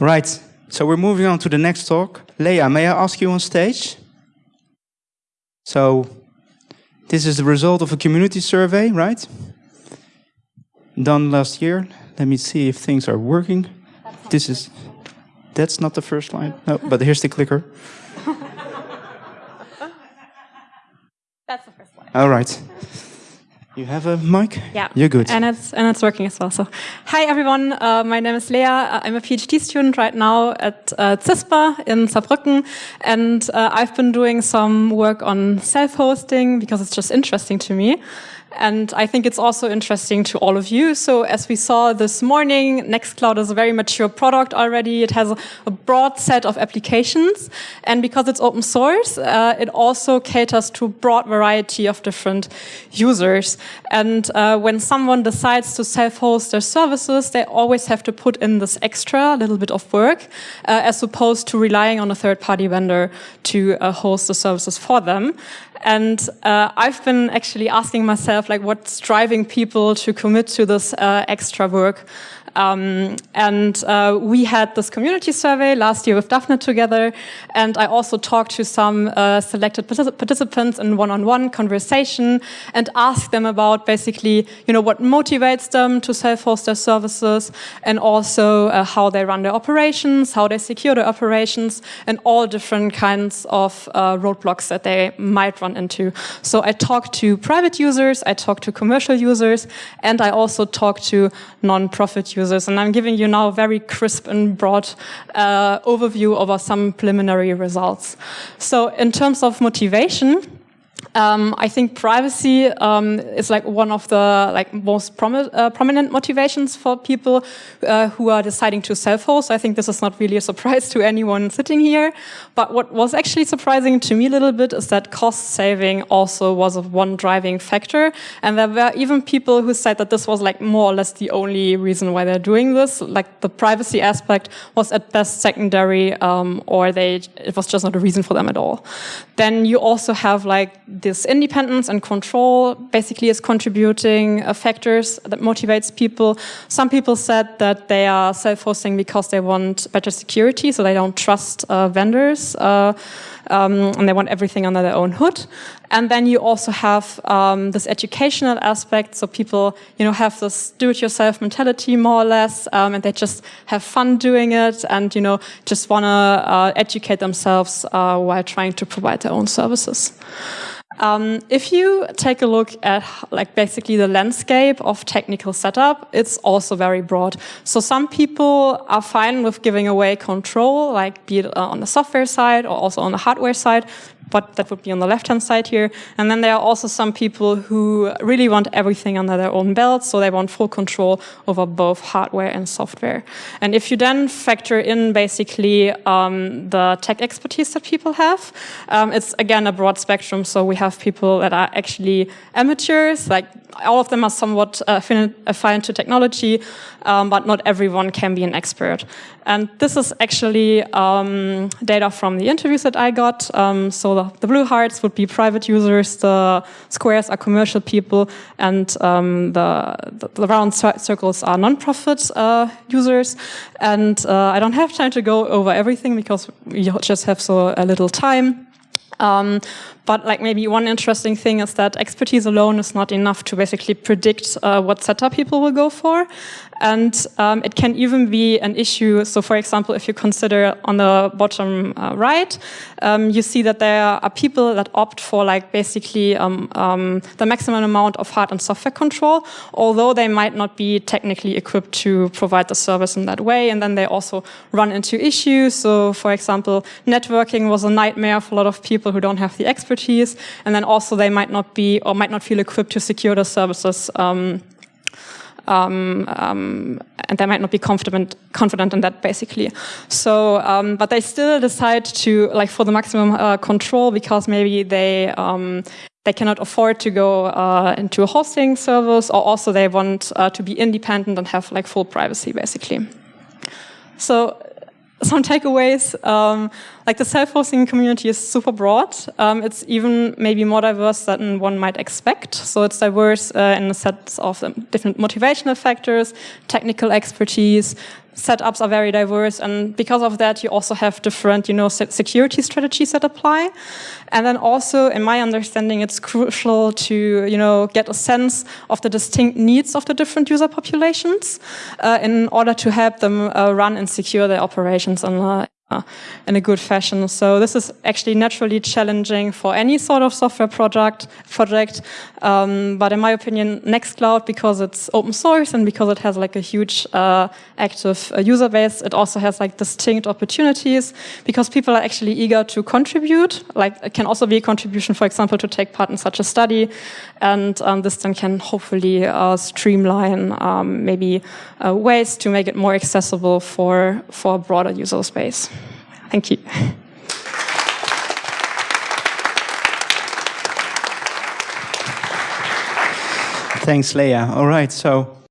Right, so we're moving on to the next talk. Leah, may I ask you on stage? So, this is the result of a community survey, right? Done last year. Let me see if things are working. This is, that's not the first line. No, but here's the clicker. That's the first line. All right. You have a mic? Yeah. You're good. And it's, and it's working as well. So, hi everyone. Uh, my name is Lea. Uh, I'm a PhD student right now at uh, CISPA in Saarbrücken. And uh, I've been doing some work on self-hosting because it's just interesting to me. And I think it's also interesting to all of you. So as we saw this morning, Nextcloud is a very mature product already. It has a, a broad set of applications. And because it's open source, uh, it also caters to a broad variety of different users. And uh, when someone decides to self-host their services, they always have to put in this extra little bit of work, uh, as opposed to relying on a third-party vendor to uh, host the services for them. And uh, I've been actually asking myself, like, what's driving people to commit to this uh, extra work? Um, and uh, we had this community survey last year with Daphne together, and I also talked to some uh, selected particip participants in one-on-one -on -one conversation and asked them about basically, you know, what motivates them to self-host their services, and also uh, how they run their operations, how they secure their operations, and all different kinds of uh, roadblocks that they might run into. So I talk to private users, I talk to commercial users, and I also talk to non-profit users. And I'm giving you now a very crisp and broad uh, overview over some preliminary results. So in terms of motivation, um, I think privacy um, is like one of the like most uh, prominent motivations for people uh, who are deciding to self-host. I think this is not really a surprise to anyone sitting here. But what was actually surprising to me a little bit is that cost saving also was one driving factor. And there were even people who said that this was like more or less the only reason why they're doing this. Like the privacy aspect was at best secondary, um, or they it was just not a reason for them at all. Then you also have like this independence and control basically is contributing uh, factors that motivates people. Some people said that they are self-hosting because they want better security, so they don't trust uh, vendors. Uh, um, and they want everything under their own hood. And then you also have um, this educational aspect, so people, you know, have this do-it-yourself mentality more or less, um, and they just have fun doing it, and you know, just want to uh, educate themselves uh, while trying to provide their own services. Um, if you take a look at like basically the landscape of technical setup, it's also very broad. So some people are fine with giving away control, like be it uh, on the software side or also on the hardware side, but that would be on the left-hand side here. And then there are also some people who really want everything under their own belt, so they want full control over both hardware and software. And if you then factor in basically um, the tech expertise that people have, um, it's again a broad spectrum. So we have people that are actually amateurs, like all of them are somewhat uh, affined to technology, um, but not everyone can be an expert. And this is actually um, data from the interviews that I got. Um, so the, the, blue hearts would be private users, the squares are commercial people, and um, the, the, the, round circles are non-profit uh, users. And uh, I don't have time to go over everything because we just have so a little time. Um, but like maybe one interesting thing is that expertise alone is not enough to basically predict uh, what setup people will go for. And um, it can even be an issue. So for example, if you consider on the bottom uh, right, um, you see that there are people that opt for like basically um, um, the maximum amount of hard and software control, although they might not be technically equipped to provide the service in that way. And then they also run into issues. So for example, networking was a nightmare for a lot of people who don't have the expertise. And then also they might not be or might not feel equipped to secure the services um, um, um, and they might not be confident confident in that basically. So, um, but they still decide to like for the maximum uh, control because maybe they um, they cannot afford to go uh, into a hosting service, or also they want uh, to be independent and have like full privacy basically. So some takeaways, um, like the self-hosting community is super broad. Um, it's even maybe more diverse than one might expect. So it's diverse uh, in the sense of um, different motivational factors, technical expertise, setups are very diverse, and because of that, you also have different, you know, security strategies that apply. And then also, in my understanding, it's crucial to, you know, get a sense of the distinct needs of the different user populations uh, in order to help them uh, run and secure their operations uh, in a good fashion. So this is actually naturally challenging for any sort of software project. project. Um, but in my opinion, Nextcloud, because it's open source and because it has like a huge uh, active uh, user base, it also has like distinct opportunities because people are actually eager to contribute. Like it can also be a contribution, for example, to take part in such a study. And um, this then can hopefully uh, streamline um, maybe uh, ways to make it more accessible for, for a broader user space. Thank you. Thanks, Leah. All right, so